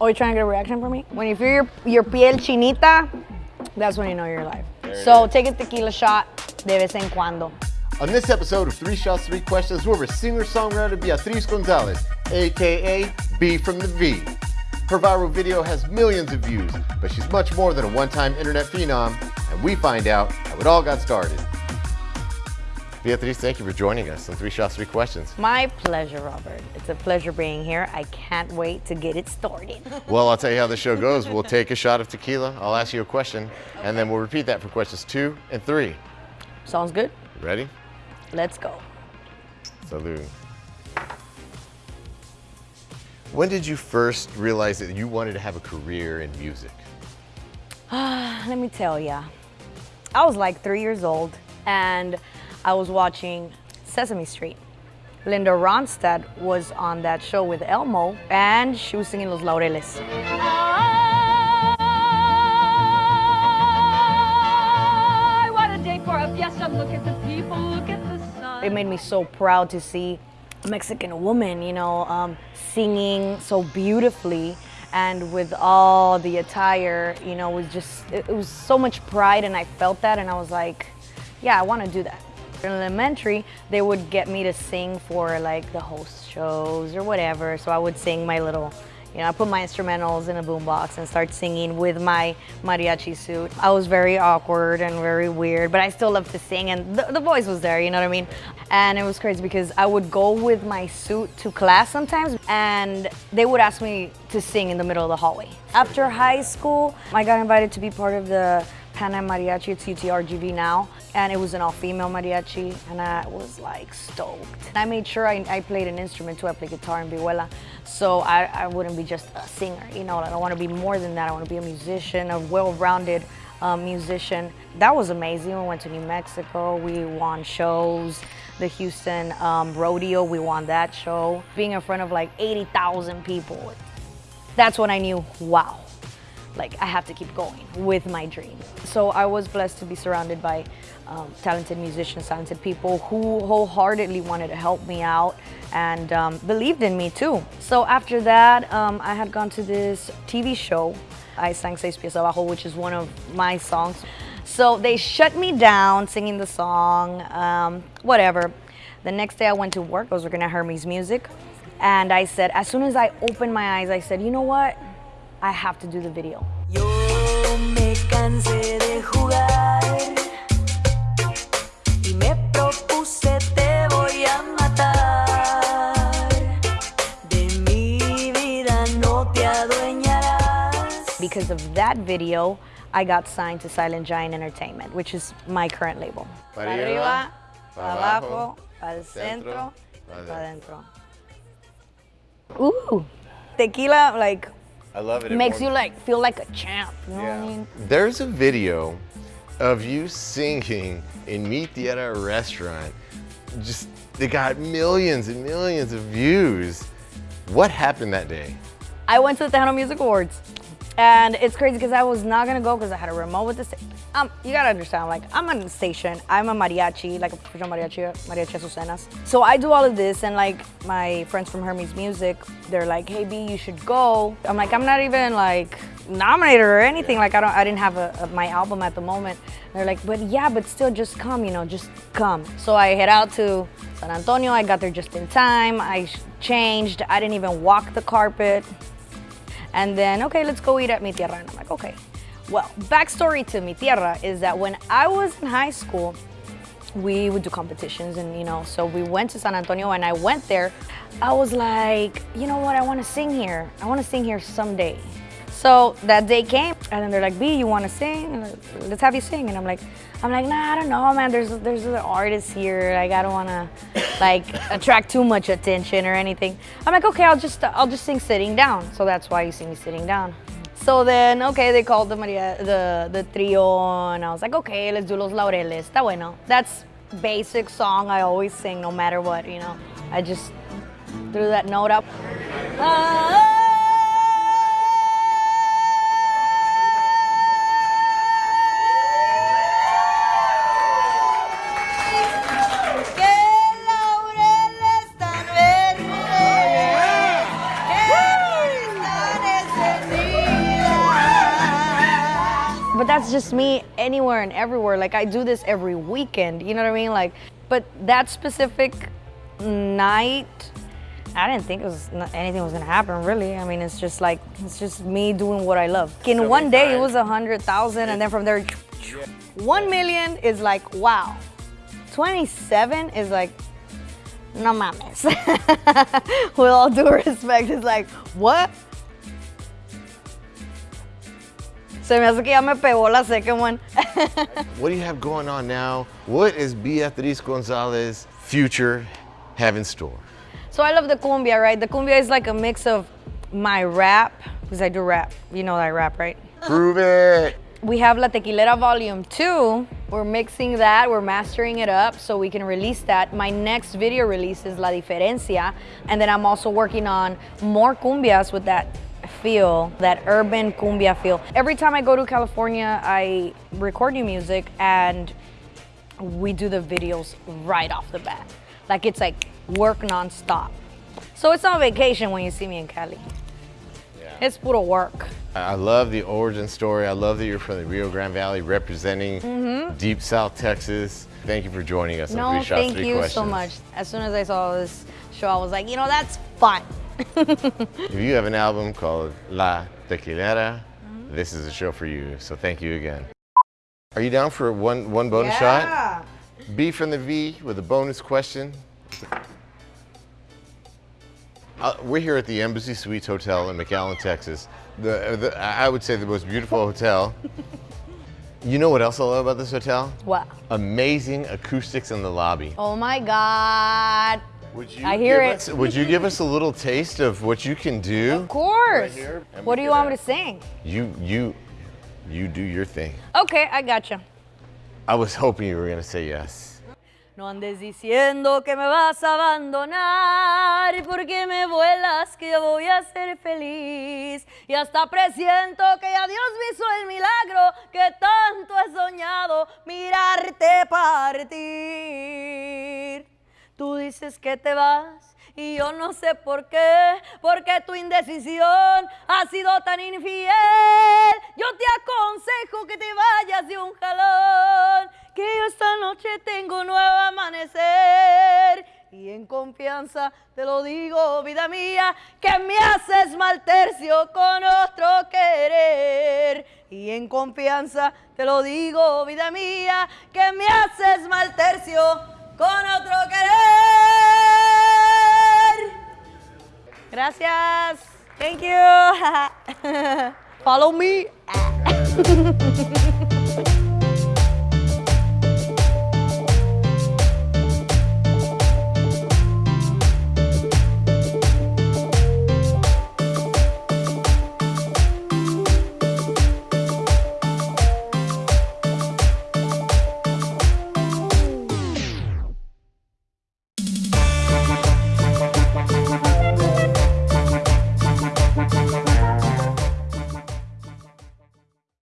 Oh, you trying to get a reaction from me? When you feel your, your piel chinita, that's when you know you're alive. So take a tequila shot de vez en cuando. On this episode of Three Shots, Three Questions, we're with singer-songwriter Beatriz Gonzalez, aka B from the V. Her viral video has millions of views, but she's much more than a one-time internet phenom, and we find out how it all got started. Beatriz, thank you for joining us on Three Shots, Three Questions. My pleasure, Robert. It's a pleasure being here. I can't wait to get it started. Well, I'll tell you how the show goes. We'll take a shot of tequila, I'll ask you a question, and then we'll repeat that for questions two and three. Sounds good? Ready? Let's go. Salud. When did you first realize that you wanted to have a career in music? Let me tell ya. I was like three years old and I was watching Sesame Street. Linda Ronstadt was on that show with Elmo and she was singing Los Laureles. Ay, what a day for a fiesta. Look at the people, look at the sun. It made me so proud to see a Mexican woman, you know, um, singing so beautifully and with all the attire, you know, it was just, it was so much pride and I felt that and I was like, yeah, I want to do that. In elementary, they would get me to sing for like the host shows or whatever. So I would sing my little, you know, I put my instrumentals in a boombox and start singing with my mariachi suit. I was very awkward and very weird, but I still loved to sing and the, the voice was there, you know what I mean? And it was crazy because I would go with my suit to class sometimes and they would ask me to sing in the middle of the hallway. After high school, I got invited to be part of the Pan Am Mariachi, it's UTRGV now, and it was an all-female mariachi, and I was like stoked. I made sure I, I played an instrument too, I play guitar and vihuela, so I, I wouldn't be just a singer, you know, I want to be more than that, I want to be a musician, a well-rounded um, musician. That was amazing, we went to New Mexico, we won shows, the Houston um, Rodeo, we won that show. Being in front of like 80,000 people, that's when I knew, wow, like I have to keep going with my dream. So I was blessed to be surrounded by um, talented musicians, talented people who wholeheartedly wanted to help me out and um, believed in me too. So after that, um, I had gone to this TV show. I sang Seis Pies Abajo, which is one of my songs. So they shut me down singing the song, um, whatever. The next day I went to work, I was working at Hermes Music. And I said, as soon as I opened my eyes, I said, you know what? I have to do the video. Yo me cansé de jugar y me propuse te voy a matar. De mi vida no te adueñarás. Because of that video, I got signed to Silent Giant Entertainment, which is my current label. Pa' Pa' arriba, arriba, pa' pa' abajo, abajo, para el centro, centro, pa' para adentro. Ooh, tequila like I love it. It makes you like feel like a champ. You know what I Yeah. mean? There's a video of you singing in Mi Tierra restaurant. Just, they got millions and millions of views. What happened that day? I went to the Tejano Music Awards. And it's crazy because I was not gonna go because I had a remote with the station. Um, you gotta understand, like I'm on the station, I'm a mariachi, like a professional mariachi, mariachi Azucenas. So I do all of this and like my friends from Hermes Music, they're like, hey B, you should go. I'm like, I'm not even like nominated or anything. Like I don't, I didn't have a, a- my album at the moment. They're like, but yeah, but still just come, you know, just come. So I head out to San Antonio. I got there just in time. I changed. I didn't even walk the carpet. And then, okay, let's go eat at Mi Tierra. And I'm like, okay. Well, backstory to Mi Tierra is that when I was in high school, we would do competitions and you know, so we went to San Antonio and I went there. I was like, you know what, I wanna sing here. I wanna sing here someday. So that day came and then they're like, B, you wanna sing? Let's have you sing. And I'm like, I'm like, nah, I don't know, man. There's there's other artists here. Like, I don't wanna like attract too much attention or anything. I'm like, okay, I'll just I'll just sing sitting down. So that's why you see me sitting down. So then, okay, they called the Maria, the the trio, and I was like, okay, let's do Los Laureles. Está bueno. That's basic song I always sing, no matter what, you know. I just threw that note up. Que just me anywhere and everywhere. Like I do this every weekend. You know what I mean? Like, but that specific night, I didn't think it was not, anything was gonna happen. Really, I mean, it's just like it's just me doing what I love. In one day, it was a hundred thousand, and then from there, one million is like wow. Twenty-seven is like no mames. With all due respect, it's like what? Se me hace que ya me pegó la second one. What do you have going on now? What is Beatriz Gonzalez future have in store? So I love the cumbia, right? The cumbia is like a mix of my rap, because I do rap. You know that I rap, right? Prove it. We have La Tequilera Volume 2. We're mixing that, we're mastering it up so we can release that. My next video release is La Diferencia. And then I'm also working on more cumbias with that feel, that urban cumbia feel. Every time I go to California, I record new music and we do the videos right off the bat. Like it's like work nonstop. So it's not vacation when you see me in Cali. It's puro work. I love the origin story. I love that you're from the Rio Grande Valley representing mm-hmm. Deep South Texas. Thank you for joining us. No, thank you Questions. so much. As soon as I saw this show, I was like, you know, that's fun. If you have an album called La Tequilera, Mm-hmm. this is a show for you. So thank you again. Are you down for one, one bonus shot? B from the V with a bonus question. Uh, we're here at the Embassy Suites Hotel in McAllen, Texas. The, the, I would say the most beautiful hotel. You know what else I love about this hotel? What? Amazing acoustics in the lobby. Oh my God. Would you I hear give it. Us, would you give us a little taste of what you can do? Of course. here, what do you want me to sing? You, you, you do your thing. Okay, I gotcha. I was hoping you were gonna say yes. No andes diciendo que me vas a abandonar porque me vuelas que yo voy a ser feliz y hasta presiento que ya Dios me hizo el milagro que tanto he soñado mirarte partir. Tú dices que te vas y yo no sé por qué, porque tu indecisión ha sido tan infiel. Yo te aconsejo que te vayas de un jalón, que yo esta noche tengo un nuevo amanecer. Y en confianza te lo digo, vida mía, que me haces mal tercio con otro querer. Y en confianza te lo digo, vida mía, que me haces mal tercio con otro querer. Gracias. Thank you. Follow me.